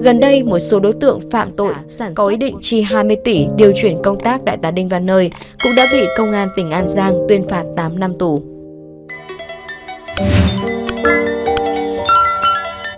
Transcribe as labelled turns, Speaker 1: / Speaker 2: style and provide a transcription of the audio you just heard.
Speaker 1: Gần đây, một số đối tượng phạm tội có ý định chi 20 tỷ điều chuyển công tác đại tá Đinh Văn Nơi cũng đã bị công an tỉnh An Giang tuyên phạt 8 năm tù.